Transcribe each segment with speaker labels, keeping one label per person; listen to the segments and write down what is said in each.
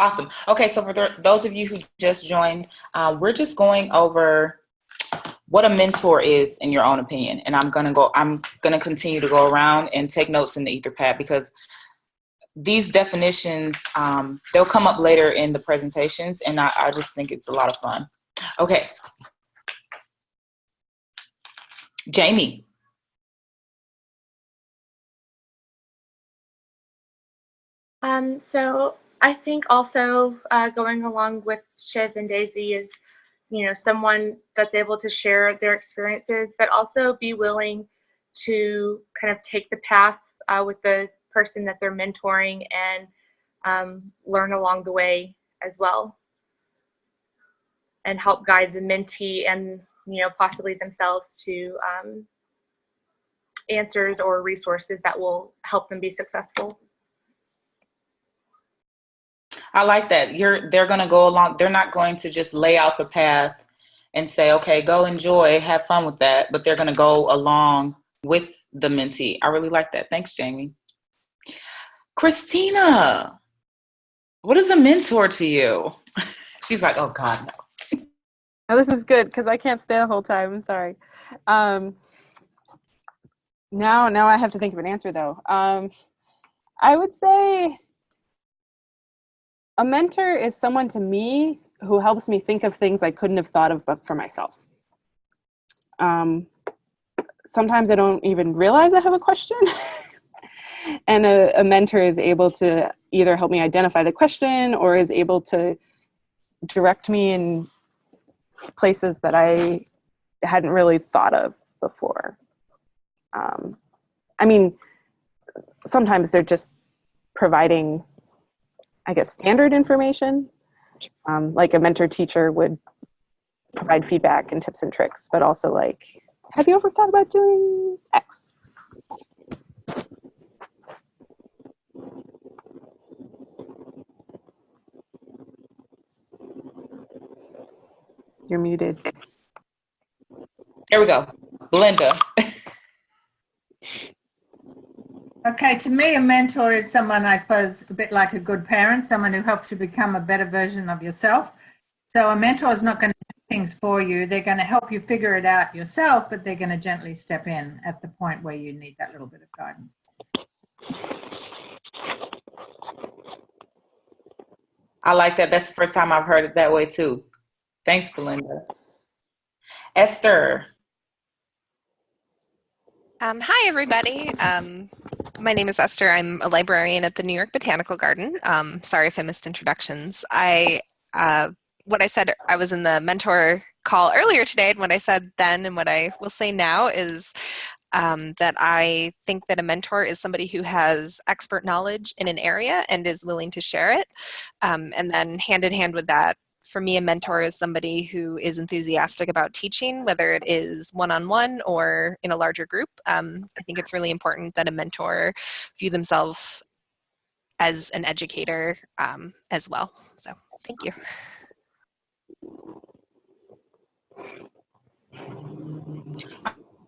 Speaker 1: Awesome. Okay, so for th those of you who just joined, uh, we're just going over what a mentor is in your own opinion. And I'm gonna go, I'm gonna continue to go around and take notes in the Etherpad because these definitions, um, they'll come up later in the presentations and I, I just think it's a lot of fun. Okay. Jamie.
Speaker 2: Um, so I think also uh, going along with Shiv and Daisy is, you know, someone that's able to share their experiences, but also be willing to kind of take the path uh, with the person that they're mentoring and um, learn along the way as well and help guide the mentee and you know possibly themselves to um, answers or resources that will help them be successful.
Speaker 1: I like that. You're they're going to go along. They're not going to just lay out the path and say, "Okay, go enjoy, have fun with that," but they're going to go along with the mentee. I really like that. Thanks, Jamie. Christina, what is a mentor to you? She's like, "Oh God, no."
Speaker 3: Now this is good because I can't stay the whole time. I'm sorry. Um, now, now I have to think of an answer though. Um, I would say a mentor is someone to me who helps me think of things I couldn't have thought of but for myself. Um, sometimes I don't even realize I have a question. and a, a, mentor is able to either help me identify the question or is able to direct me in places that I hadn't really thought of before. Um, I mean, sometimes they're just providing I guess, standard information. Um, like a mentor teacher would provide feedback and tips and tricks, but also like, have you ever thought about doing X? You're muted.
Speaker 1: There we go. Belinda.
Speaker 4: Okay, to me, a mentor is someone, I suppose, a bit like a good parent, someone who helps you become a better version of yourself. So a mentor is not going to do things for you. They're going to help you figure it out yourself, but they're going to gently step in at the point where you need that little bit of guidance.
Speaker 1: I like that. That's the first time I've heard it that way too. Thanks, Belinda. Esther.
Speaker 5: Um, hi, everybody. Um, my name is Esther. I'm a librarian at the New York Botanical Garden. Um, sorry if I missed introductions. I, uh, what I said, I was in the mentor call earlier today, and what I said then and what I will say now is um, that I think that a mentor is somebody who has expert knowledge in an area and is willing to share it. Um, and then hand in hand with that, for me, a mentor is somebody who is enthusiastic about teaching, whether it is one-on-one -on -one or in a larger group. Um, I think it's really important that a mentor view themselves as an educator um, as well. So thank you.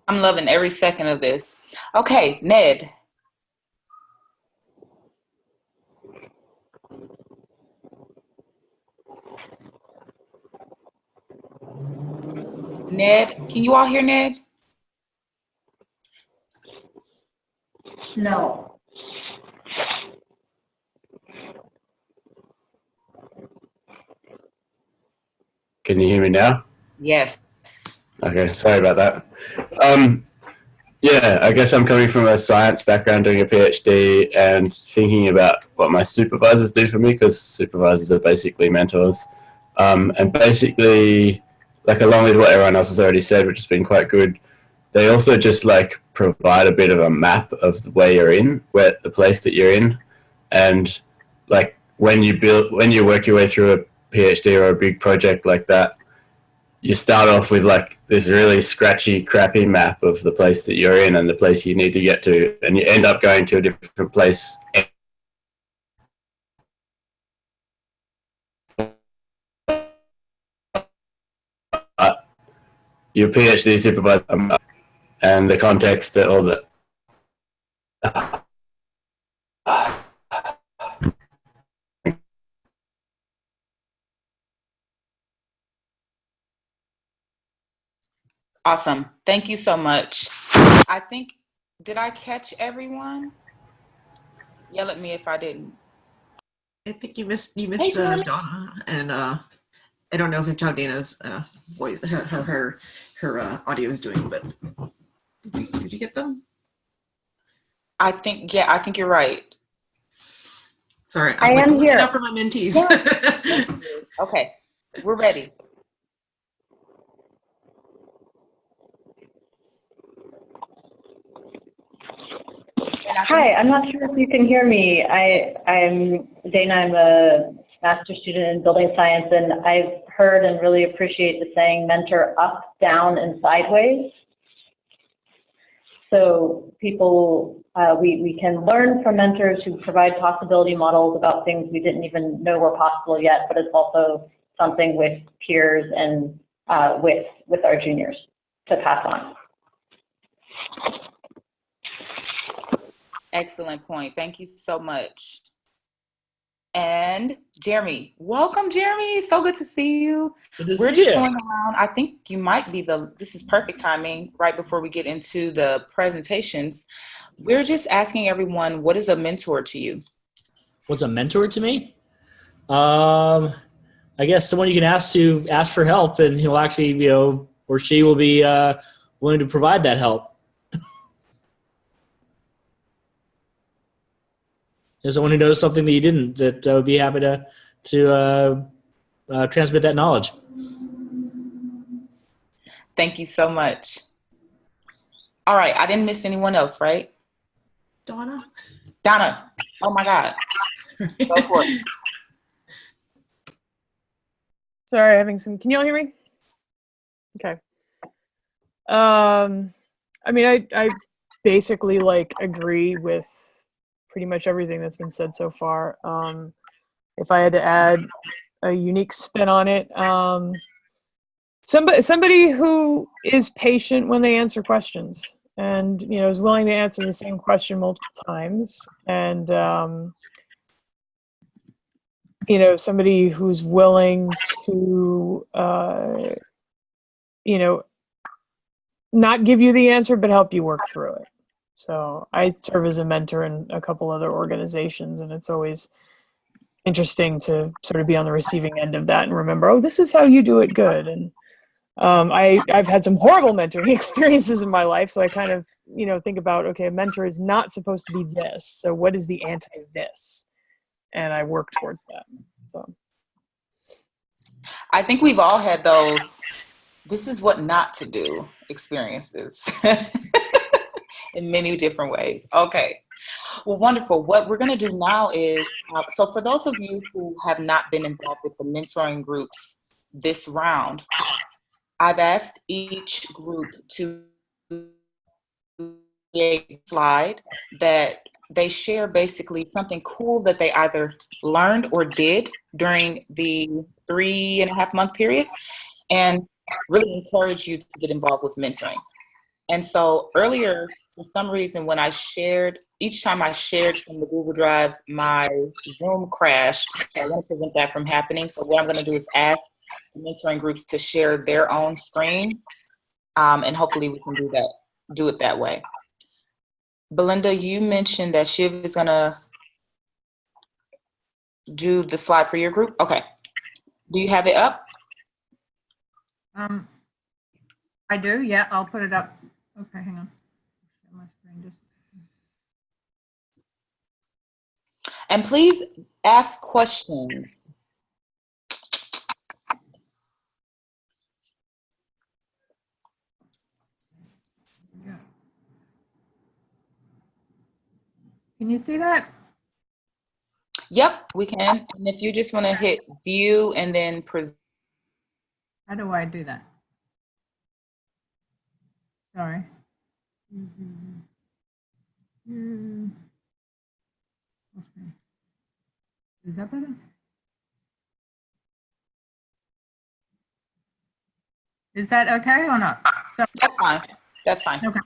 Speaker 1: I'm loving every second of this. Okay, Ned. Ned, can you all hear Ned?
Speaker 4: No.
Speaker 6: Can you hear me now?
Speaker 1: Yes.
Speaker 6: Okay, sorry about that. Um, yeah, I guess I'm coming from a science background doing a PhD and thinking about what my supervisors do for me because supervisors are basically mentors. Um, and basically, like along with what everyone else has already said, which has been quite good, they also just like provide a bit of a map of where you're in, where the place that you're in, and like when you build, when you work your way through a PhD or a big project like that, you start off with like this really scratchy, crappy map of the place that you're in and the place you need to get to, and you end up going to a different place your PhD supervisor uh, and the context that all the
Speaker 1: Awesome. Thank you so much. I think, did I catch everyone? Yell at me if I didn't.
Speaker 7: I think you missed you missed hey, uh, Donna and uh, I don't know if Dana's uh, voice her her her, her uh, audio is doing, but did you, did you get them?
Speaker 1: I think, yeah, I think you're right.
Speaker 7: Sorry,
Speaker 8: I
Speaker 7: I'm like,
Speaker 8: am here.
Speaker 7: out for my mentees.
Speaker 1: Okay, we're ready. And I think-
Speaker 8: Hi, I'm not sure if you can hear me. I, I'm Dana, I'm a master's student in building science, and I've heard and really appreciate the saying mentor up, down, and sideways. So people, uh, we, we can learn from mentors who provide possibility models about things we didn't even know were possible yet, but it's also something with peers and uh, with, with our juniors to pass on.
Speaker 1: Excellent point. Thank you so much. And Jeremy, welcome, Jeremy. So good to see you.
Speaker 9: To
Speaker 1: We're
Speaker 9: see
Speaker 1: just
Speaker 9: you.
Speaker 1: going around. I think you might be the, this is perfect timing right before we get into the presentations. We're just asking everyone, what is a mentor to you?
Speaker 9: What's a mentor to me? Um, I guess someone you can ask to ask for help, and he'll actually, you know, or she will be uh, willing to provide that help. There's someone who knows something that you didn't, that uh, would be happy to to uh, uh, transmit that knowledge.
Speaker 1: Thank you so much. All right, I didn't miss anyone else, right?
Speaker 7: Donna.
Speaker 1: Donna, oh my God, go for it.
Speaker 10: Sorry, having some. Can you all hear me? Okay. Um, I mean, I I basically like agree with pretty much everything that's been said so far. Um, if I had to add a unique spin on it, um, somebody somebody who is patient when they answer questions and you know is willing to answer the same question multiple times and um, you know somebody who's willing to uh, you know not give you the answer but help you work through it so i serve as a mentor in a couple other organizations and it's always interesting to sort of be on the receiving end of that and remember oh this is how you do it good and um, I, I've had some horrible mentoring experiences in my life, so I kind of, you know, think about, okay, a mentor is not supposed to be this. So what is the anti this? And I work towards that. So
Speaker 1: I think we've all had those, this is what not to do experiences in many different ways. Okay. Well, wonderful. What we're going to do now is, uh, so for those of you who have not been involved with the mentoring groups this round, I've asked each group to create a slide that they share basically something cool that they either learned or did during the three and a half month period and really encourage you to get involved with mentoring. And so earlier, for some reason, when I shared, each time I shared from the Google Drive, my Zoom crashed. So I want to prevent that from happening. So what I'm going to do is ask mentoring groups to share their own screen, um, and hopefully we can do that, do it that way. Belinda, you mentioned that Shiv is gonna do the slide for your group. Okay. Do you have it up?
Speaker 4: Um, I do, yeah, I'll put it up. Okay, hang on. My screen just-
Speaker 1: And please ask questions.
Speaker 4: Can you see that?
Speaker 1: Yep, we can. And if you just want to hit view and then present.
Speaker 4: How do I do that? Sorry. Mm-hmm. Hmm. Okay. Is that better? Is that okay or not? So,
Speaker 1: That's fine. That's fine.
Speaker 4: Okay.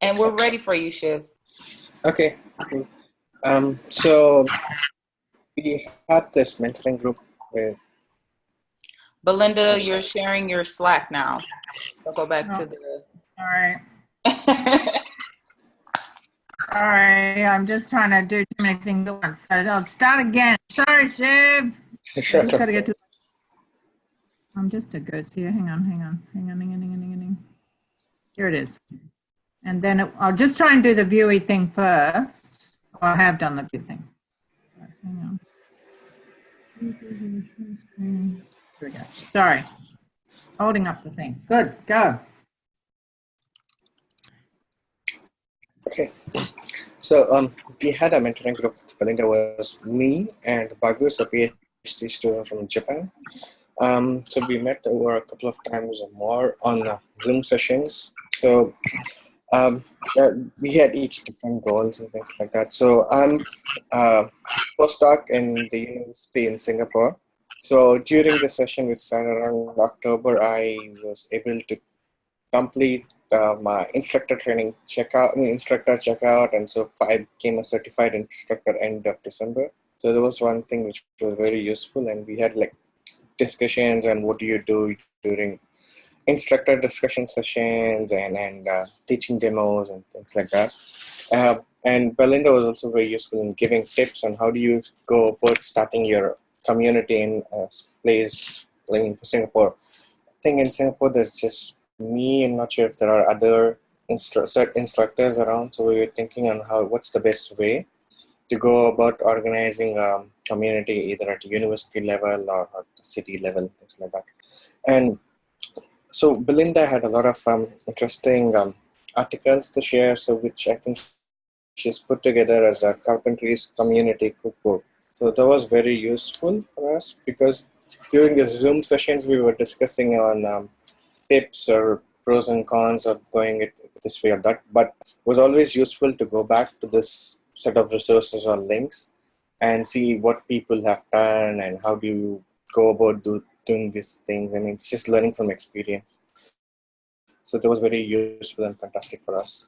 Speaker 1: And we're ready for you, Shiv.
Speaker 11: Okay. okay. Um, so we had this mentoring group with
Speaker 1: Belinda, you're sharing your Slack now. So go back to the.
Speaker 4: All right. Sorry, I'm just trying to do too many things at once. So I'll start again. Sorry, Shiv.
Speaker 11: Sure.
Speaker 4: just gotta get to. I'm just a ghost here. Hang on, hang on, hang on, hang on, hang on, hang on. hang on. Here it is. And then it- I'll just try and do the viewy thing first. Oh, I have done the view thing. Hang on. Here we go. Sorry. Holding up the thing. Good, go.
Speaker 11: Okay. So um, we had a mentoring group. with Belinda was me and Bagus, a PhD student from Japan. Um, so we met over a couple of times or more on uh, Zoom sessions. So um, uh, we had each different goals and things like that. So I'm uh, postdoc in the university in Singapore. So during the session which started around October, I was able to complete uh, my instructor training checkout, I mean, instructor checkout, and so I became a certified instructor end of December. So there was one thing which was very useful, and we had like discussions and what do you do during instructor discussion sessions and and uh, teaching demos and things like that. Uh, and Belinda was also very useful in giving tips on how do you go about starting your community in a place like in Singapore. I think in Singapore there's just me. I'm not sure if there are other instru- instructors around. So we were thinking on how what's the best way to go about organizing a community either at university level or at city level, things like that. And so Belinda had a lot of um, interesting um, articles to share, so which I think she's put together as a carpentries community cookbook. So that was very useful for us because during the Zoom sessions we were discussing on um, tips or pros and cons of going it this way or that, but it was always useful to go back to this set of resources or links and see what people have done and how do you go about do, doing these things. I mean, it's just learning from experience. So that was very useful and fantastic for us.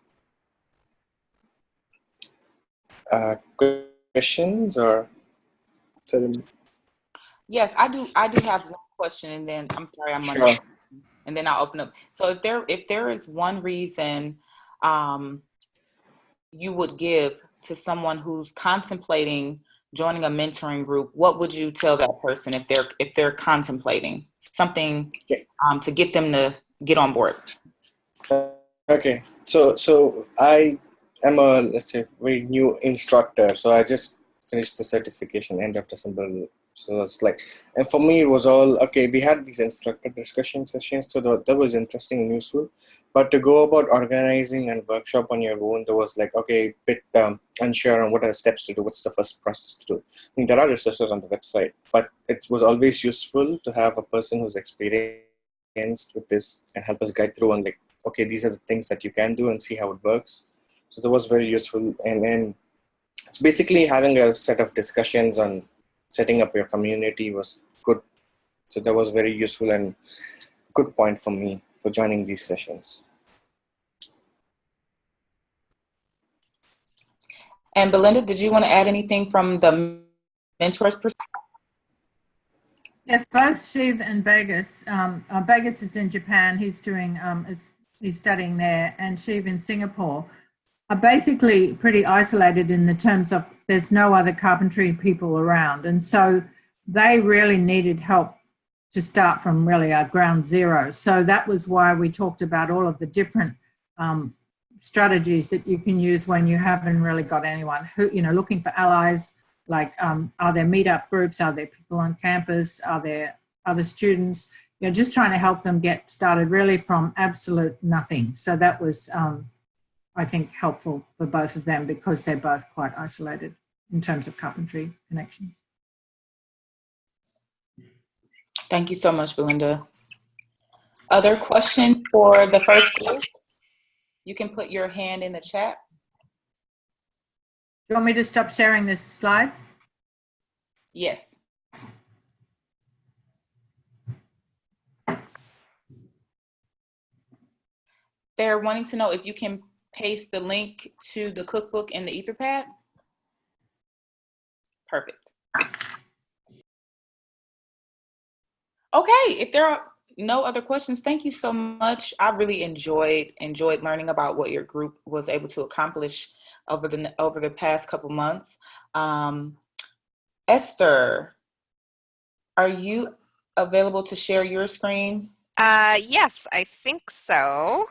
Speaker 11: Uh, questions or? Sorry.
Speaker 1: Yes, I do. I do have one question, and then I'm sorry, I'm
Speaker 11: Sure.
Speaker 1: And then I'll open up. So if there, if there is one reason um, you would give to someone who's contemplating joining a mentoring group, what would you tell that person if they're if they're contemplating something um, to get them to get on board?
Speaker 11: Okay, so so I am a let's say very new instructor. So I just finished the certification end of December. So it's like, and for me it was all okay. We had these instructor discussion sessions, so that, that was interesting and useful. But to go about organizing and workshop on your own, there was like okay, bit um, unsure on what are the steps to do. What's the first process to do? I mean, there are resources on the website, but it was always useful to have a person who's experienced with this and help us guide through on like okay, these are the things that you can do and see how it works. So that was very useful. And then it's basically having a set of discussions on setting up your community was good. So that was very useful and good point for me for joining these sessions.
Speaker 1: And Belinda, did you want to add anything from the mentors perspective?
Speaker 4: Yes, both Shiv and Bagus. Um, uh, Bagus is in Japan. He's doing, um, is, he's studying there, and Shiv in Singapore are basically pretty isolated in the terms of there's no other carpentry people around, and so they really needed help to start from really a ground zero. So that was why we talked about all of the different um, strategies that you can use when you haven't really got anyone who, you know, looking for allies like um, are there meetup groups? Are there people on campus? Are there other students? You know just trying to help them get started really from absolute nothing. So that was um, i think helpful for both of them because they're both quite isolated in terms of carpentry connections
Speaker 1: Thank you so much, Belinda. Other questions for the first group? You can put your hand in the chat.
Speaker 4: do you want me to stop sharing this slide
Speaker 1: Yes. They're wanting to know if you can paste the link to the cookbook in the Etherpad. Perfect. Okay, if there are no other questions, thank you so much. I really enjoyed enjoyed learning about what your group was able to accomplish over the over the past couple months. Um, Esther, are you available to share your screen?
Speaker 5: Uh, yes, I think so.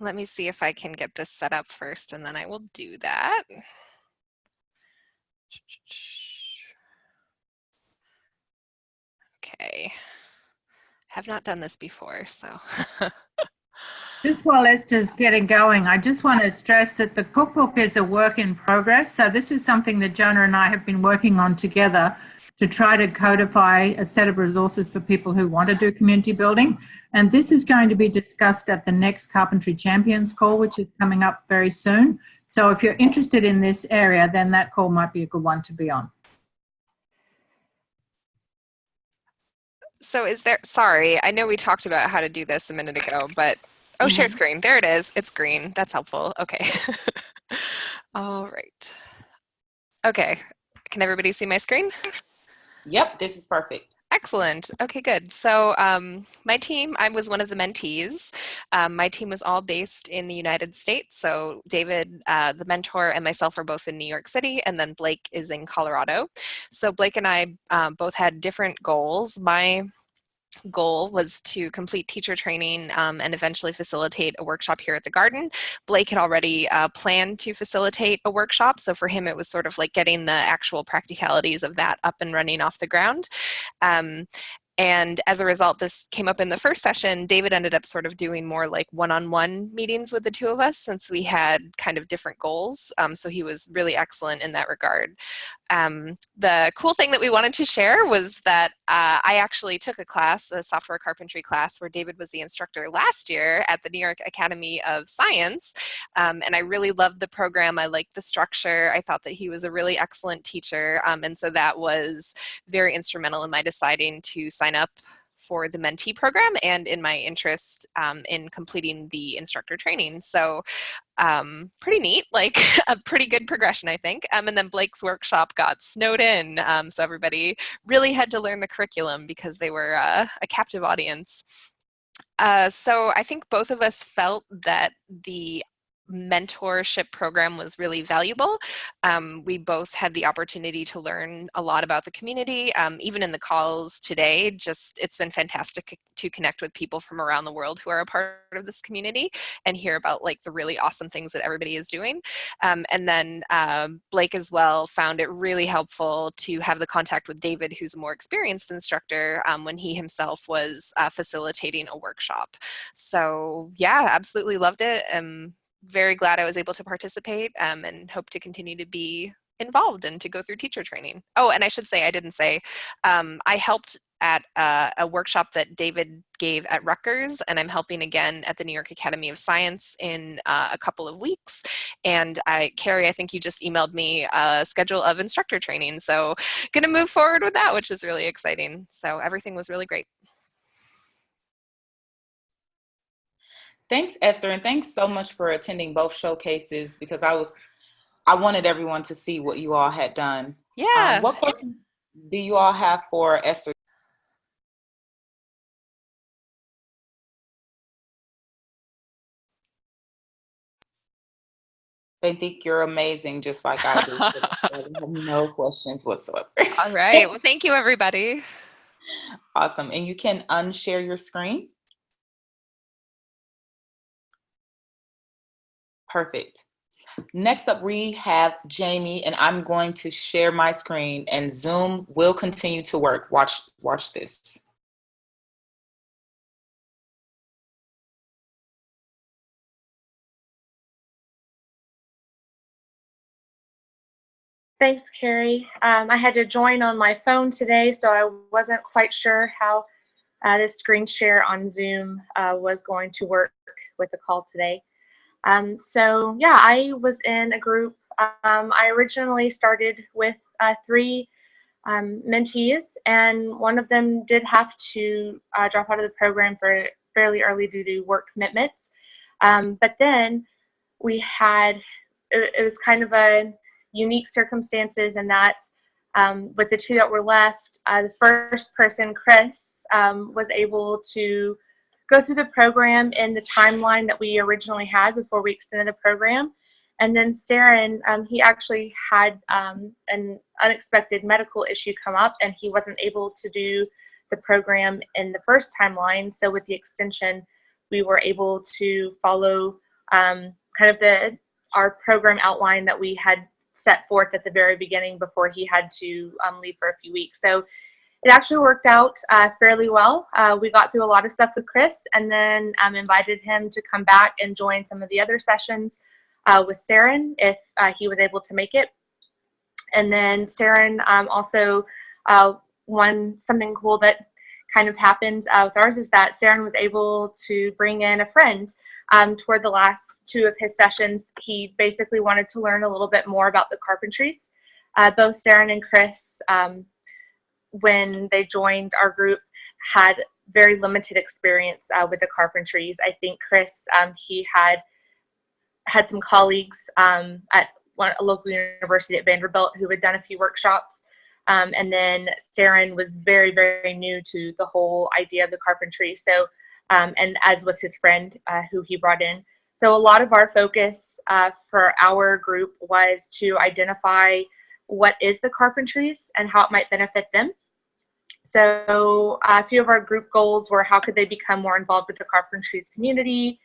Speaker 5: Let me see if I can get this set up first and then I will do that. Okay. Have not done this before, so.
Speaker 4: Just while Esther's getting going, I just want to stress that the cookbook is a work in progress. So this is something that Jonah and I have been working on together to try to codify a set of resources for people who want to do community building. And this is going to be discussed at the next Carpentry Champions call, which is coming up very soon. So if you're interested in this area, then that call might be a good one to be on.
Speaker 5: So is there, sorry, I know we talked about how to do this a minute ago, but, oh, share
Speaker 1: Mhm.
Speaker 5: screen. There it is. It's green. That's helpful. Okay. All right. Okay. Can everybody see my screen?
Speaker 1: Yep, this is perfect.
Speaker 5: Excellent. Okay, good. So um, my team, I was one of the mentees. Um, my team was all based in the United States. So David, uh, the mentor, and myself are both in New York City, and then Blake is in Colorado. So Blake and I um, both had different goals. My goal was to complete teacher training um, and eventually facilitate a workshop here at the garden. Blake had already uh, planned to facilitate a workshop, so for him it was sort of like getting the actual practicalities of that up and running off the ground. Um, and as a result, this came up in the first session. David ended up sort of doing more like one-on-one meetings with the two of us since we had kind of different goals. Um, so he was really excellent in that regard. Um, the cool thing that we wanted to share was that uh, I actually took a class, a software carpentry class, where David was the instructor last year at the New York Academy of Science. Um, and I really loved the program. I liked the structure. I thought that he was a really excellent teacher. Um, and so that was very instrumental in my deciding to sign up for the mentee program and in my interest um, in completing the instructor training. So um, pretty neat, like a pretty good progression, I think. Um, and then Blake's workshop got snowed in. Um, so everybody really had to learn the curriculum because they were uh, a captive audience. Uh, so I think both of us felt that the mentorship program was really valuable. Um, we both had the opportunity to learn a lot about the community. Um, even in the calls today, just it's been fantastic to connect with people from around the world who are a part of this community and hear about like the really awesome things that everybody is doing. Um, and then um, Blake as well found it really helpful to have the contact with David, who's a more experienced instructor um, when he himself was uh, facilitating a workshop. So yeah, absolutely loved it. Um, very glad I was able to participate um, and hope to continue to be involved and to go through teacher training. Oh, and I should say, I didn't say, um, I helped at uh, a workshop that David gave at Rutgers, and I'm helping again at the New York Academy of Science in uh, a couple of weeks. And I, Carrie, I think you just emailed me a schedule of instructor training. So gonna move forward with that, which is really exciting. So everything was really great.
Speaker 1: Thanks, Esther, and thanks so much for attending both showcases because I was I wanted everyone to see what you all had done.
Speaker 5: Yeah.
Speaker 1: Um, what questions do you all have for Esther? They think you're amazing, just like I do. I have no questions whatsoever.
Speaker 5: All right. Well, thank you, everybody.
Speaker 1: Awesome. And you can unshare your screen. Perfect. Next up, we have Jamie, and I'm going to share my screen, and Zoom will continue to work. Watch, watch this.
Speaker 2: Thanks, Carrie. Um, I had to join on my phone today, so I wasn't quite sure how uh, this screen share on Zoom uh, was going to work with the call today. Um, so yeah, I was in a group. Um, I originally started with uh, three um, mentees, and one of them did have to uh, drop out of the program for fairly early due to work commitments. Um, but then we had, it, it was kind of a unique circumstances and that Um, with the two that were left, uh, the first person, Chris, um, was able to go through the program in the timeline that we originally had before we extended the program. And then Saren, um, he actually had um, an unexpected medical issue come up and he wasn't able to do the program in the first timeline. So with the extension, we were able to follow um, kind of the our program outline that we had set forth at the very beginning before he had to um, leave for a few weeks. So it actually worked out uh, fairly well. Uh, we got through a lot of stuff with Chris and then um, invited him to come back and join some of the other sessions uh, with Saren if uh, he was able to make it. And then Saren um, also, uh, one something cool that kind of happened uh, with ours is that Saren was able to bring in a friend um, toward the last two of his sessions. He basically wanted to learn a little bit more about the carpentries. Both Saren and Chris, um, when they joined our group, had very limited experience uh, with the carpentries. I think Chris, um, he had had some colleagues um, at one, a local university at Vanderbilt who had done a few workshops. Um, and then Saren was very, very new to the whole idea of the carpentry. So, um, and as was his friend uh, who he brought in. So a lot of our focus uh, for our group was to identify what is the carpentries and how it might benefit them. So uh, a few of our group goals were how could they become more involved with the carpentries community,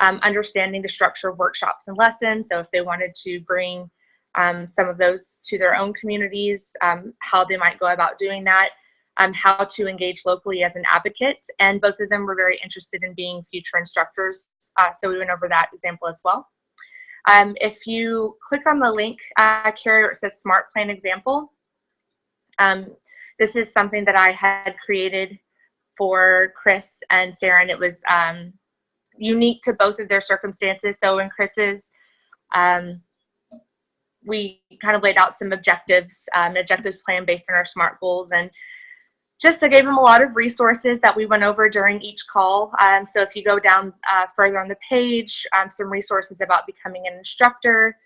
Speaker 2: um, understanding the structure of workshops and lessons. So if they wanted to bring um, some of those to their own communities, um, how they might go about doing that, um, how to engage locally as an advocate. And both of them were very interested in being future instructors. Uh, so we went over that example as well. Um, if you click on the link, uh, Carrie, it says Smart Plan Example, um, this is something that I had created for Chris and Saren, and it was um, unique to both of their circumstances. So in Chris's, um, we kind of laid out some objectives, um, objectives plan based on our SMART goals. And just I gave them a lot of resources that we went over during each call. Um, so if you go down uh, further on the page, um, some resources about becoming an instructor.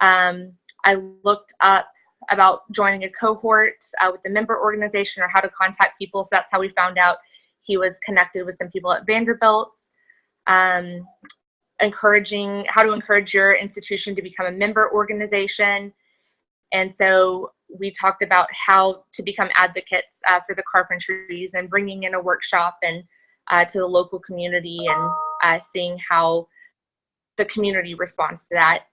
Speaker 2: Um, I looked up about joining a cohort uh, with the member organization or how to contact people. So that's how we found out he was connected with some people at Vanderbilt um, encouraging how to encourage your institution to become a member organization. And so we talked about how to become advocates uh, for the carpentries and bringing in a workshop and uh, to the local community and uh, seeing how the community responds to that.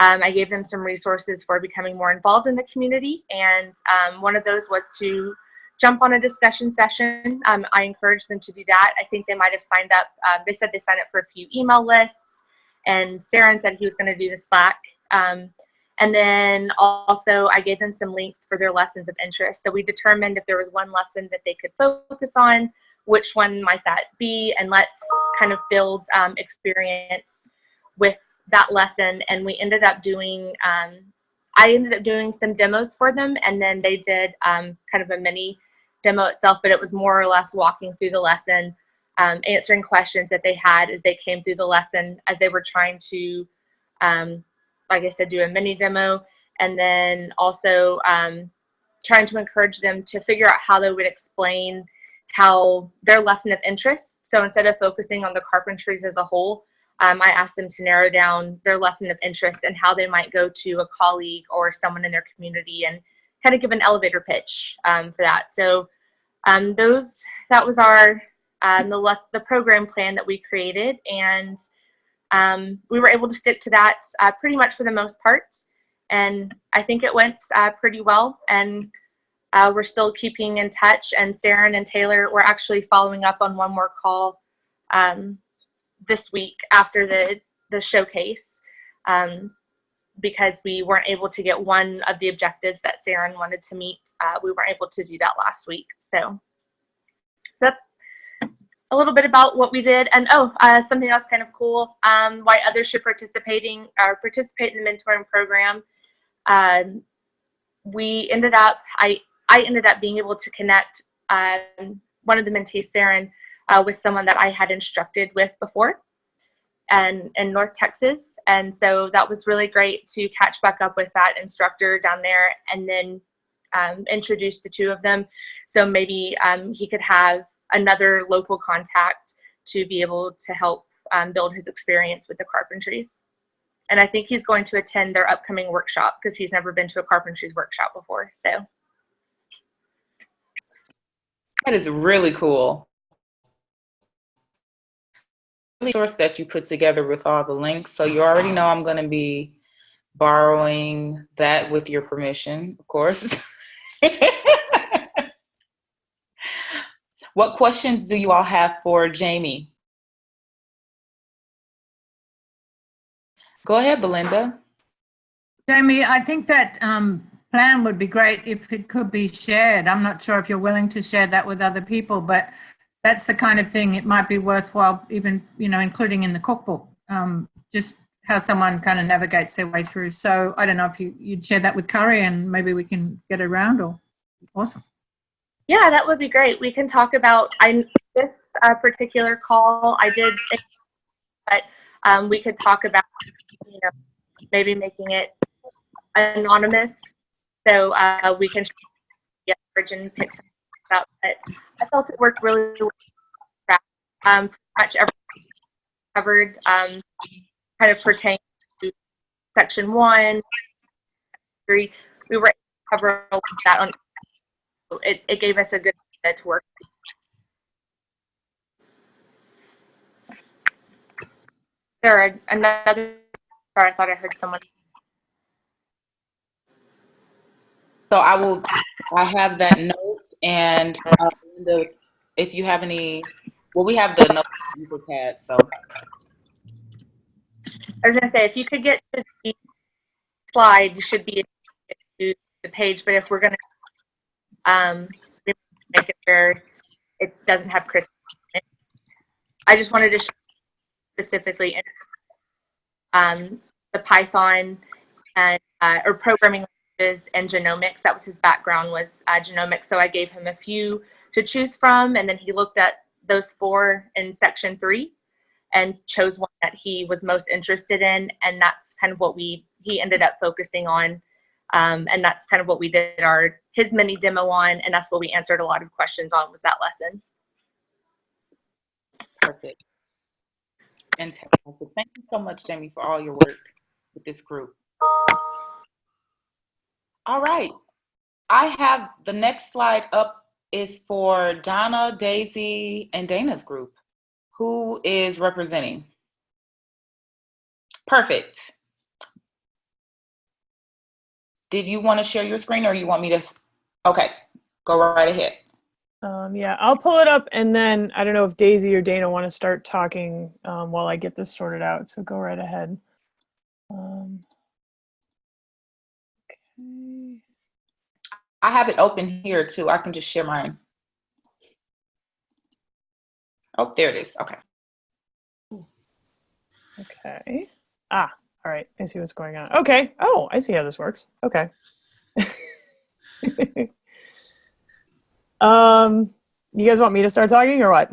Speaker 2: Um, I gave them some resources for becoming more involved in the community and um, one of those was to jump on a discussion session. Um, I encouraged them to do that. I think they might have signed up. Um, they said they signed up for a few email lists, and Saren said he was going to do the Slack. Um, and then also I gave them some links for their lessons of interest. So we determined if there was one lesson that they could focus on, which one might that be, and let's kind of build um, experience with that lesson. And we ended up doing um, I ended up doing some demos for them and then they did um, kind of a mini demo itself, but it was more or less walking through the lesson, um, answering questions that they had as they came through the lesson as they were trying to, um, like I said, do a mini demo, and then also um, trying to encourage them to figure out how they would explain how their lesson of interest. So instead of focusing on the carpentries as a whole, um, I asked them to narrow down their lesson of interest and how they might go to a colleague or someone in their community and kind of give an elevator pitch um, for that. So um, those that was our um, the the program plan that we created, and um, we were able to stick to that uh, pretty much for the most part. And I think it went uh, pretty well. And uh, we're still keeping in touch. And Saren and Taylor were actually following up on one more call um, this week after the the showcase. Um, because we weren't able to get one of the objectives that Saren wanted to meet. Uh, we weren't able to do that last week. So that's a little bit about what we did. And oh, uh, something else kind of cool, um, why others should participating or participate in the mentoring program. Um, we ended up, I, I ended up being able to connect um, one of the mentees, Saren, uh, with someone that I had instructed with before and in North Texas. And so that was really great to catch back up with that instructor down there. And then um, introduce the two of them. So maybe um, he could have another local contact to be able to help um, build his experience with the carpentries. And I think he's going to attend their upcoming workshop because he's never been to a carpentries workshop before. So
Speaker 1: That is really cool. Resource that you put together with all the links. So you already know I'm going to be borrowing that with your permission, of course. what questions do you all have for Jamie? Go ahead, Belinda.
Speaker 4: Jamie, I think that um, plan would be great if it could be shared. I'm not sure if you're willing to share that with other people, but that's the kind of thing it might be worthwhile even, you know, including in the cookbook. Um, just how someone kind of navigates their way through. So I don't know if you, you'd share that with Carrie and maybe we can get around or awesome.
Speaker 2: yeah, that would be great. We can talk about I this uh, particular call I did, but um, we could talk about you know maybe making it anonymous so uh, we can get origin pick up. But I felt it worked really well. Um, much everything covered um, kind of pertains to section one, three. We were able to cover a lot of that on. It, it gave us a good set to work. There are another. Sorry, I thought I heard someone.
Speaker 1: So I will, I have that note and uh, if you have any, well, we have the notes so.
Speaker 2: I was gonna say, if you could get to the slide, you should be to the page, but if we're gonna, um, make it where it doesn't have Chris. I just wanted to specifically, um, the Python and, uh, or programming and genomics. That was his background was, uh, genomics. So I gave him a few to choose from, and then he looked at those four in section three and chose one that he was most interested in and that's kind of what we he ended up focusing on um, and that's kind of what we did our his mini demo on and that's what we answered a lot of questions on was that lesson
Speaker 1: Perfect. Fantastic. Thank you so much, Jamie, for all your work with this group. All right. I have the next slide up is for Donna, Daisy, and Dana's group. Who is representing? Perfect. Did you want to share your screen or you want me to? Okay, go right ahead.
Speaker 10: Um, yeah, I'll pull it up and then I don't know if Daisy or Dana want to start talking um, while I get this sorted out. So go right ahead. Um.
Speaker 1: I have it open here too. I can just share mine. Oh, there it is. Okay.
Speaker 10: Okay. Ah, all right. I see what's going on. Okay. Oh, I see how this works. Okay. um, you guys want me to start talking or what?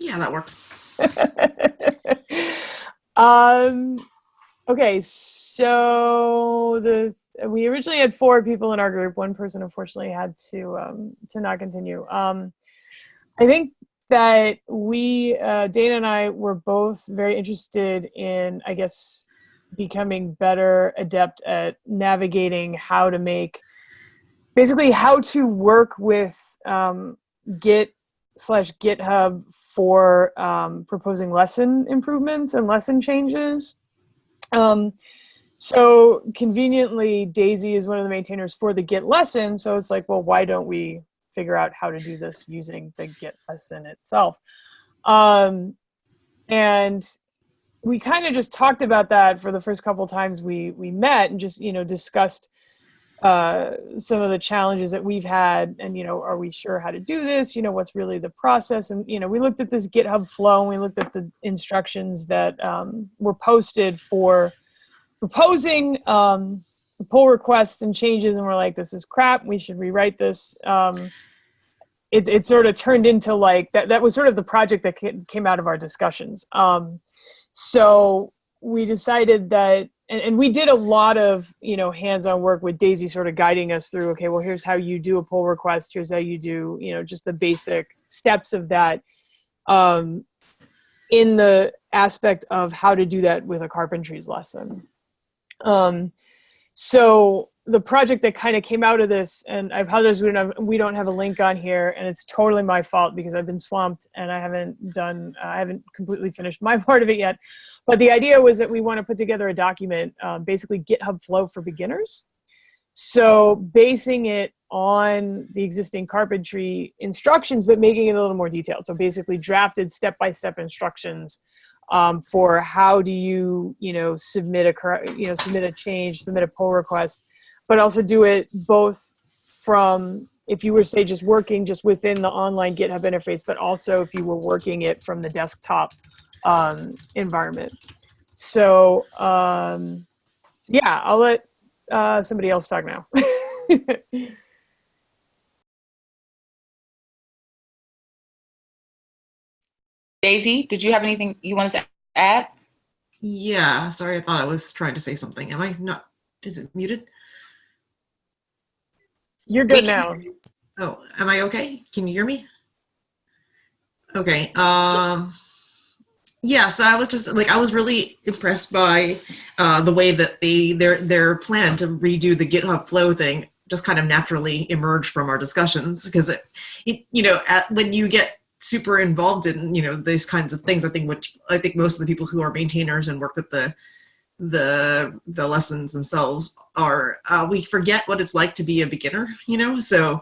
Speaker 7: Yeah, that works.
Speaker 10: um, okay. So the we originally had four people in our group. One person unfortunately had to um, to not continue. Um, I think that we uh, Dana and I were both very interested in, I guess, becoming better adept at navigating how to make basically how to work with um, Git slash GitHub for um, proposing lesson improvements and lesson changes. So conveniently, Daisy is one of the maintainers for the Git lesson. So it's like, well, why don't we figure out how to do this using the Git lesson itself? Um, and we kind of just talked about that for the first couple times we we met and just you know discussed uh, some of the challenges that we've had and you know are we sure how to do this you know what's really the process and you know we looked at this github flow and we looked at the instructions that um, were posted for proposing um, pull requests and changes and we're like this is crap. We should rewrite this. Um, it, it sort of turned into like that that was sort of the project that came out of our discussions. Um, so we decided that and, and we did a lot of you know hands-on work with daisy sort of guiding us through okay well here's how you do a pull request. Here's how you do you know just the basic steps of that. Um, in the aspect of how to do that with a carpentries lesson um, so the project that kind of came out of this, and I apologize we don't have we don't have a link on here, and it's totally my fault because I've been swamped and I haven't done uh, I haven't completely finished my part of it yet. But the idea was that we want to put together a document, um, basically GitHub Flow for beginners. So basing it on the existing carpentry instructions, but making it a little more detailed. So basically drafted step-by-step instructions um, for how do you, you know, submit a, you know, submit a change, submit a pull request, but also do it both from if you were say just working just within the online GitHub interface, but also if you were working it from the desktop um, environment. So um, yeah, I'll let uh, somebody else talk now.
Speaker 1: Daisy, did you have anything you wanted to add?
Speaker 7: Yeah, sorry, I thought I was trying to say something. Am I not? Is it muted?
Speaker 10: You're good now.
Speaker 7: Oh, am I okay? Can you hear me? Okay. Um, yeah, so I was just like I was really impressed by uh, the way that they their their plan to redo the GitHub Flow thing just kind of naturally emerged from our discussions because it, it you know at, when you get super involved in you know these kinds of things, I think which I think most of the people who are maintainers and work with the the the lessons themselves are uh, we forget what it's like to be a beginner you know? So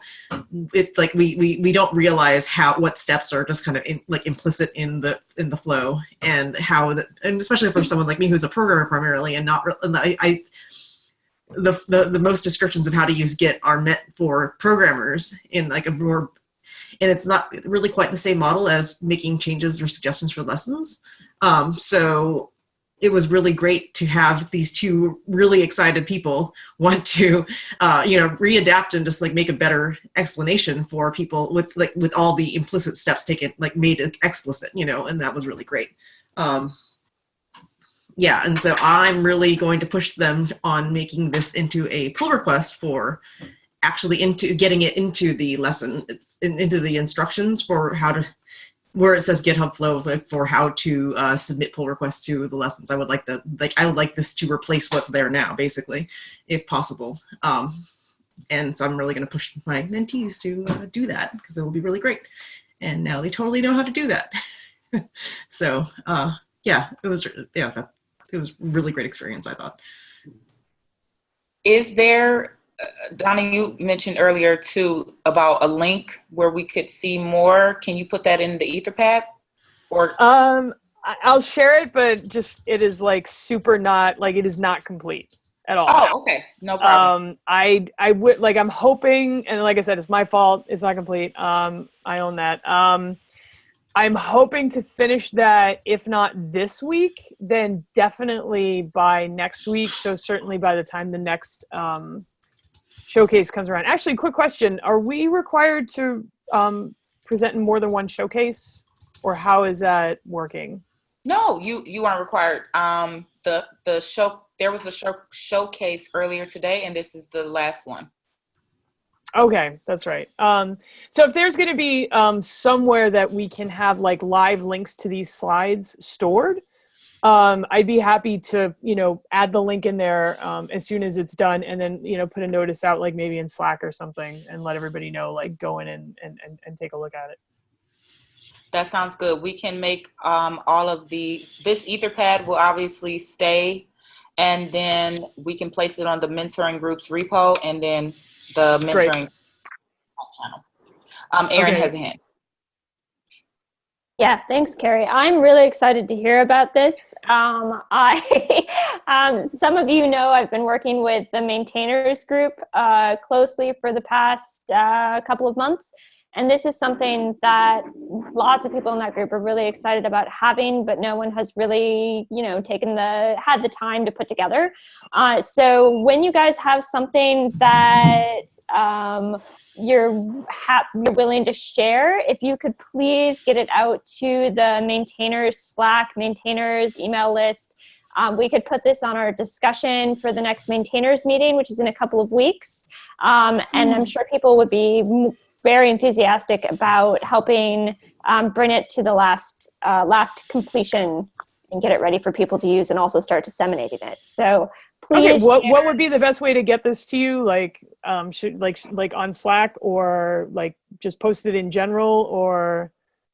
Speaker 7: it's like we we, we don't realize how what steps are just kind of in, like implicit in the in the flow and how the, and especially for someone like me who's a programmer primarily and not and I, I the, the the most descriptions of how to use git are meant for programmers in like a more and it's not really quite the same model as making changes or suggestions for lessons um, so it was really great to have these two really excited people want to, uh, you know, readapt and just like make a better explanation for people with like with all the implicit steps taken, like made explicit, you know, and that was really great. Um, yeah, and so I'm really going to push them on making this into a pull request for actually into getting it into the lesson, in, into the instructions for how to where it says GitHub Flow for how to uh, submit pull requests to the lessons. I would like the like I would like this to replace what's there now, basically, if possible. Um, and so I'm really going to push my mentees to uh, do that because it will be really great. And now they totally know how to do that. so uh, yeah, it was yeah that, it was really great experience. I thought.
Speaker 1: Is there Donna, you mentioned earlier too about a link where we could see more. Can you put that in the Etherpad? Or
Speaker 10: um, I'll share it, but just it is like super not like it is not complete at all.
Speaker 1: Oh, okay, no problem.
Speaker 10: Um, I I would like I'm hoping, and like I said, it's my fault. It's not complete. Um, I own that. Um, I'm hoping to finish that, if not this week, then definitely by next week. So certainly by the time the next um, showcase comes around. Actually, quick question: Are we required to um, present in more than one showcase, or how is that working?
Speaker 1: No, you you aren't required. Um, the the show there was a show, showcase earlier today, and this is the last one.
Speaker 10: Okay, that's right. Um, so if there's going to be um, somewhere that we can have like live links to these slides stored, um, I'd be happy to, you know, add the link in there um, as soon as it's done and then, you know, put a notice out like maybe in Slack or something and let everybody know, like go in and, and, and, and take a look at it.
Speaker 1: That sounds good. We can make um, all of the, this Etherpad will obviously stay and then we can place it on the mentoring groups repo and then the mentoring Great. channel. Um, Erin okay. has a hand.
Speaker 12: Yeah, thanks, Carrie. I'm really excited to hear about this. Um, I, um, some of you know I've been working with the maintainers group uh, closely for the past uh, couple of months. And this is something that lots of people in that group are really excited about having, but no one has really, you know, taken the, had the time to put together. Uh, so when you guys have something that um, you're, you're willing to share, if you could please get it out to the maintainers Slack, maintainers email list, um, we could put this on our discussion for the next maintainers meeting, which is in a couple of weeks. Um, and I'm sure people would be very enthusiastic about helping um, bring it to the last uh, last completion and get it ready for people to use and also start disseminating it. So please.
Speaker 10: Okay, what, what would be the best way to get this to you? Like, um, should like like on Slack or like just post it in general or?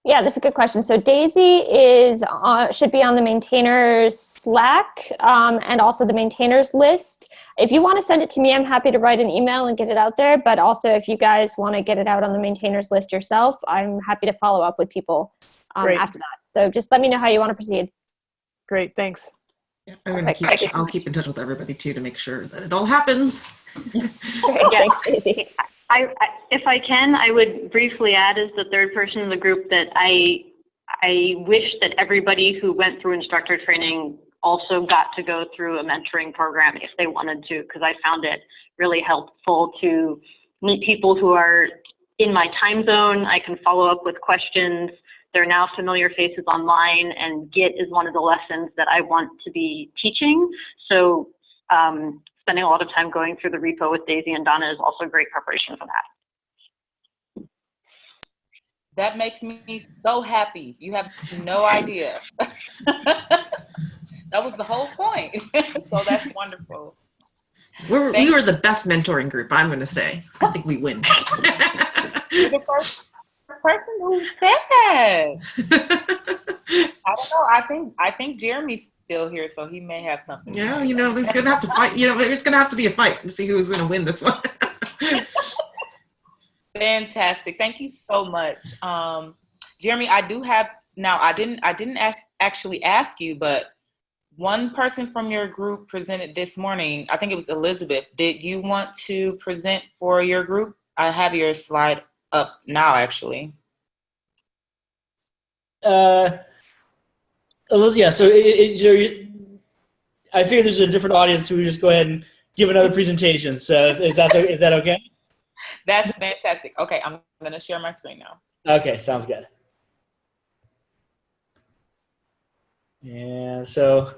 Speaker 12: Yeah, that's a good question. So Daisy is uh, should be on the maintainers Slack um, and also the maintainers list. If you want to send it to me, I'm happy to write an email and get it out there. But also, if you guys want to get it out on the maintainers list yourself, I'm happy to follow up with people um, after that. So just let me know how you want to proceed.
Speaker 10: Great, thanks.
Speaker 7: I'm gonna
Speaker 12: Perfect.
Speaker 7: keep,
Speaker 12: Perfect.
Speaker 7: I'll keep in touch with everybody too to make sure that it all happens.
Speaker 12: Okay, thanks, Daisy.
Speaker 8: I, if I can, I would briefly add as the third person in the group that I, I wish that everybody who went through instructor training also got to go through a mentoring program if they wanted to, because I found it really helpful to meet people who are in my time zone. I can follow up with questions. They're now familiar faces online, and Git is one of the lessons that I want to be teaching. So um, spending a lot of time going through the repo with Daisy and Donna is also great preparation for that.
Speaker 1: That makes me so happy. You have no idea. that was the whole point. so that's wonderful.
Speaker 7: We're,
Speaker 1: Thank-
Speaker 7: we were the best mentoring group. I'm gonna say. I think we win.
Speaker 1: You're the first person who said that. I don't know. I think I think Jeremy's still here, so he may have something.
Speaker 7: yeah, you know, there's gonna have to fight. You know, there's gonna have to be a fight to see who's gonna win this one.
Speaker 1: Fantastic. Thank you so much. Um, Jeremy, I do have now I didn't I didn't ask, actually ask you, but one person from your group presented this morning. I think it was Elizabeth. Did you want to present for your group? I have your slide up now actually.
Speaker 9: Uh, Eliz- yeah, so it, it, so you, I figure there's a different audience, so we just go ahead and give another presentation. So is that is that okay?
Speaker 1: That's fantastic. Okay, I'm gonna share my screen now.
Speaker 9: Okay, sounds good. And so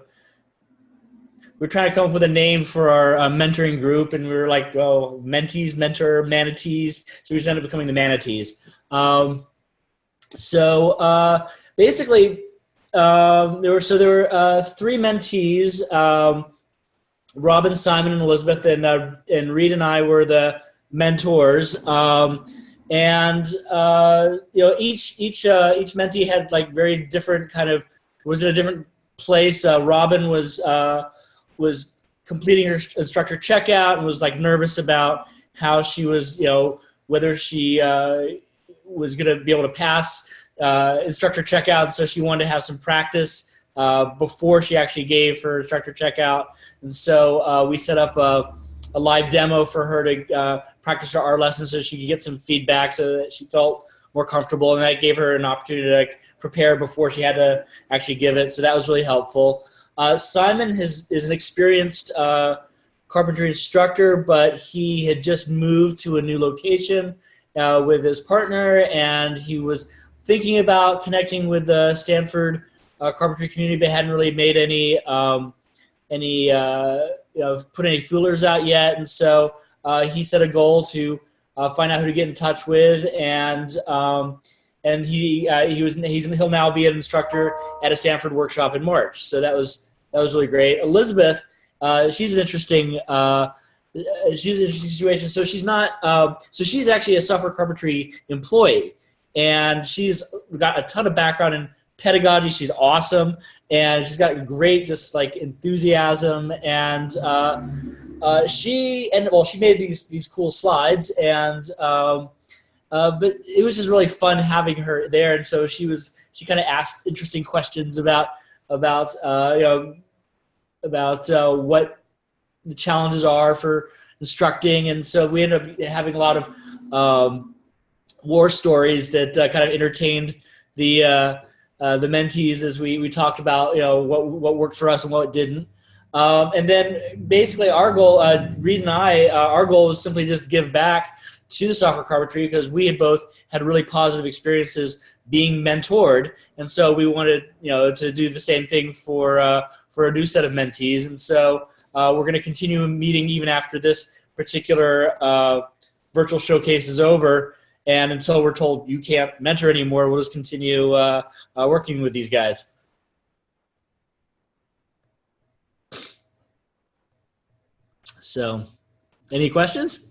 Speaker 9: we're trying to come up with a name for our uh, mentoring group, and we were like, well, mentees, mentor, manatees." So we just ended up becoming the manatees. Um, so uh, basically, um, there were so there were uh, three mentees: um, Robin, Simon, and Elizabeth, and uh, and Reed and I were the mentors. Um, and uh, you know, each each uh, each mentee had like very different kind of was in a different place. Uh, Robin was uh, was completing her instructor checkout and was like nervous about how she was, you know, whether she was going to be able to pass uh, instructor checkout. So she wanted to have some practice uh, before she actually gave her instructor checkout. And so uh, we set up a, a live demo for her to uh, practice her art lesson so she could get some feedback so that she felt more comfortable. And that gave her an opportunity to like, prepare before she had to actually give it. So that was really helpful. Uh, Simon has, is an experienced uh, carpentry instructor, but he had just moved to a new location uh, with his partner, and he was thinking about connecting with the Stanford uh, carpentry community, but hadn't really made any um, any uh, you know put any feelers out yet. And so uh, he set a goal to uh, find out who to get in touch with, and um, and he uh, he was he's he'll now be an instructor at a Stanford workshop in March. So that was that was really great. Elizabeth, uh, she's an interesting she's an interesting situation. So she's not so she's actually a software carpentry employee, and she's got a ton of background in pedagogy. She's awesome, and she's got great just like enthusiasm and. Uh, uh, she and well, she made these these cool slides, and um, uh, but it was just really fun having her there. And so she was she kind of asked interesting questions about about uh, you know about uh, what the challenges are for instructing, and so we ended up having a lot of um, war stories that uh, kind of entertained the uh, uh, the mentees as we we talked about you know what what worked for us and what didn't. Um, and then basically our goal, uh, Reed and I, uh, our goal was simply just give back to the software carpentry because we had both had really positive experiences being mentored, and so we wanted you know to do the same thing for uh, for a new set of mentees. And so we're going to continue meeting even after this particular virtual showcase is over. And until we're told you can't mentor anymore, we'll just continue uh, uh, working with these guys. So, any questions?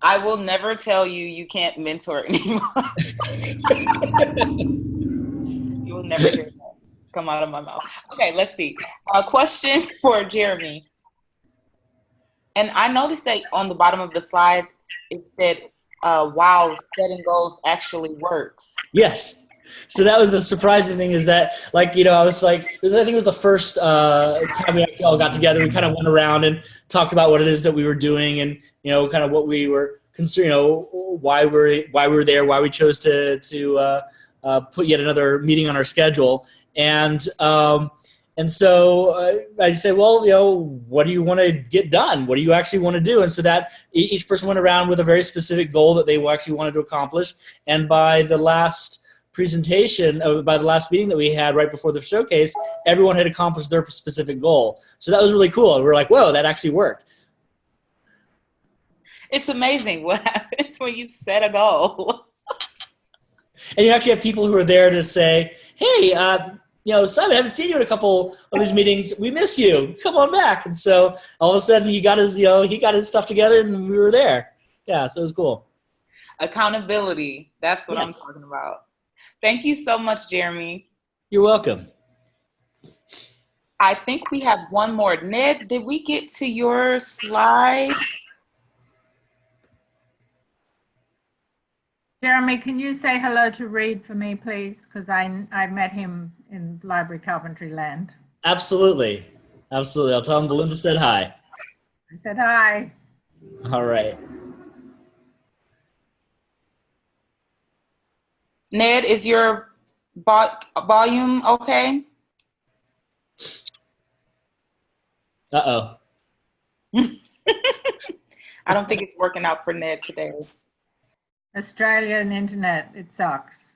Speaker 1: I will never tell you you can't mentor anymore. you will never hear that come out of my mouth. Okay, let's see. A question for Jeremy. And I noticed that on the bottom of the slide, it said, uh, wow, setting goals actually works.
Speaker 9: Yes. So that was the surprising thing is that, like, you know, I was like, was, I think it was the first uh, time we all got together. We kind of went around and talked about what it is that we were doing and, you know, kind of what we were concerned, you know, why we're, why we're there, why we chose to, to uh, uh, put yet another meeting on our schedule. And, um, and so uh, I say, well, you know, what do you want to get done? What do you actually want to do? And so that each person went around with a very specific goal that they actually wanted to accomplish. And by the last presentation, uh, by the last meeting that we had right before the showcase, everyone had accomplished their specific goal. So that was really cool. We were like, whoa, that actually worked.
Speaker 1: It's amazing what happens when you set a goal.
Speaker 9: and you actually have people who are there to say, hey, uh, you know, Simon, I haven't seen you in a couple of these meetings. We miss you. Come on back. And so all of a sudden he got his, you know, he got his stuff together and we were there. Yeah, so it was cool.
Speaker 1: Accountability. That's what yes. I'm talking about. Thank you so much, Jeremy.
Speaker 9: You're welcome.
Speaker 1: I think we have one more. Ned, did we get to your slide?
Speaker 4: Jeremy, can you say hello to Reed for me, please? Because I, I met him in Library Carpentry Land.
Speaker 9: Absolutely. Absolutely. I'll tell them Belinda said hi.
Speaker 4: I said hi.
Speaker 9: All right.
Speaker 1: Ned, is your volume okay?
Speaker 9: Uh-oh.
Speaker 1: I don't think it's working out for Ned today.
Speaker 4: Australian internet, it sucks.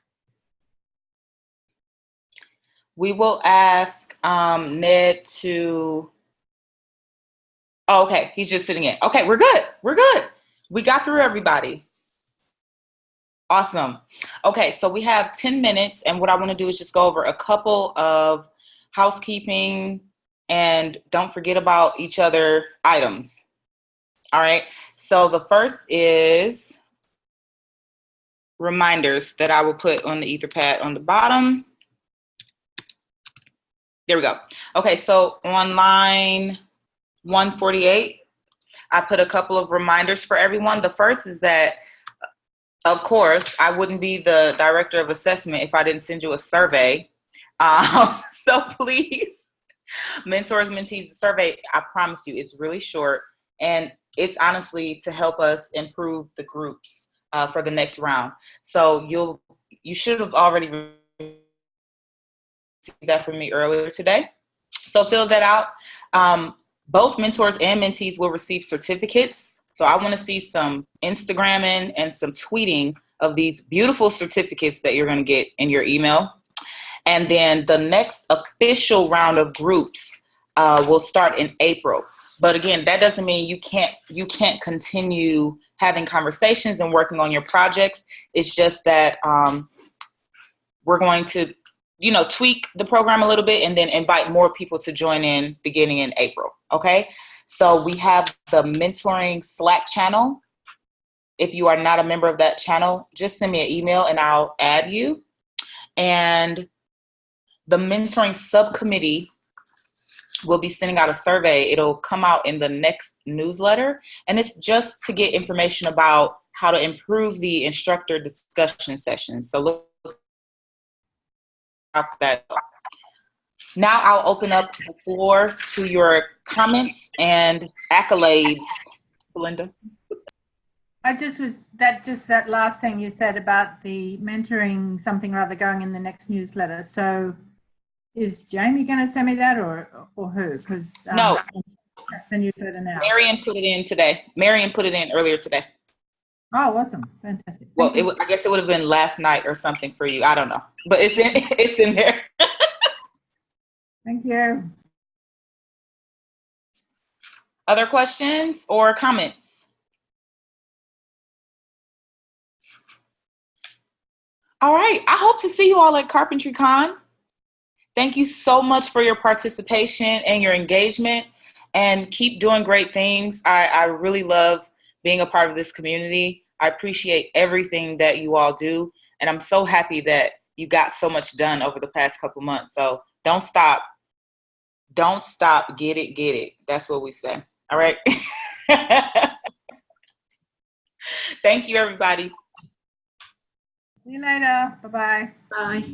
Speaker 1: We will ask um, Ned to, oh, okay, he's just sitting in. Okay, we're good, we're good. We got through everybody. Awesome. Okay, so we have 10 minutes and what I wanna do is just go over a couple of housekeeping and don't forget about each other items. All right, so the first is reminders that I will put on the Etherpad on the bottom. There we go. Okay, so on line 148, I put a couple of reminders for everyone. The first is that, of course, I wouldn't be the director of assessment if I didn't send you a survey. Um, so please, mentors, mentees survey, I promise you, it's really short. And it's honestly to help us improve the groups uh, for the next round. So you'll you should have already that from me earlier today. So fill that out. Um, both mentors and mentees will receive certificates. So I want to see some Instagramming and some tweeting of these beautiful certificates that you're going to get in your email. And then the next official round of groups uh, will start in April. But again, that doesn't mean you can't you can't continue having conversations and working on your projects. It's just that um, we're going to, you know, tweak the program a little bit and then invite more people to join in beginning in April. Okay. So we have the mentoring Slack channel. If you are not a member of that channel, just send me an email and I'll add you. And the mentoring subcommittee we'll be sending out a survey. It'll come out in the next newsletter. And it's just to get information about how to improve the instructor discussion sessions. So look for that. Now I'll open up the floor to your comments and accolades. Belinda.
Speaker 4: I just was that just that last thing you said about the mentoring something or other going in the next newsletter. So is Jamie going to send me that or or who? Because um,
Speaker 1: no,
Speaker 4: the newsletter now.
Speaker 1: Marion put it in today. Marion put it in earlier today.
Speaker 4: Oh, awesome! Fantastic.
Speaker 1: Well, it, I guess it would have been last night or something for you. I don't know, but it's in it's in there.
Speaker 4: Thank you.
Speaker 1: Other questions or comments? All right, I hope to see you all at Carpentry Con. Thank you so much for your participation and your engagement and keep doing great things. I, I really love being a part of this community. I appreciate everything that you all do. And I'm so happy that you got so much done over the past couple months. So don't stop. Don't stop. Get it, get it. That's what we say. All right. Thank you, everybody.
Speaker 4: See you later. Bye-bye.
Speaker 7: Bye.